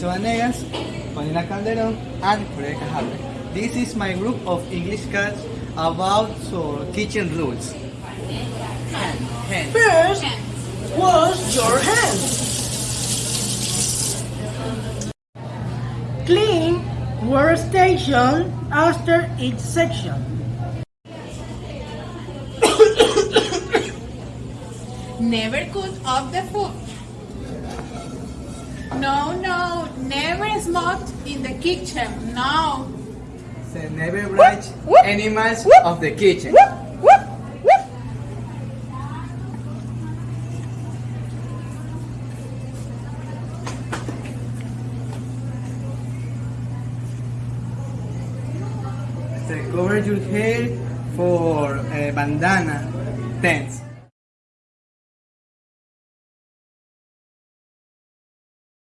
Mauricio Vanegas, Juanina Calderon, and Jorge Cajarre. This is my group of English class about so, kitchen rules. Hand. First, wash your hands. Clean workstation after each section. Never cut up the food. No, no, never smoke in the kitchen. No. So never brush animals of the kitchen. So cover your hair for a bandana tents.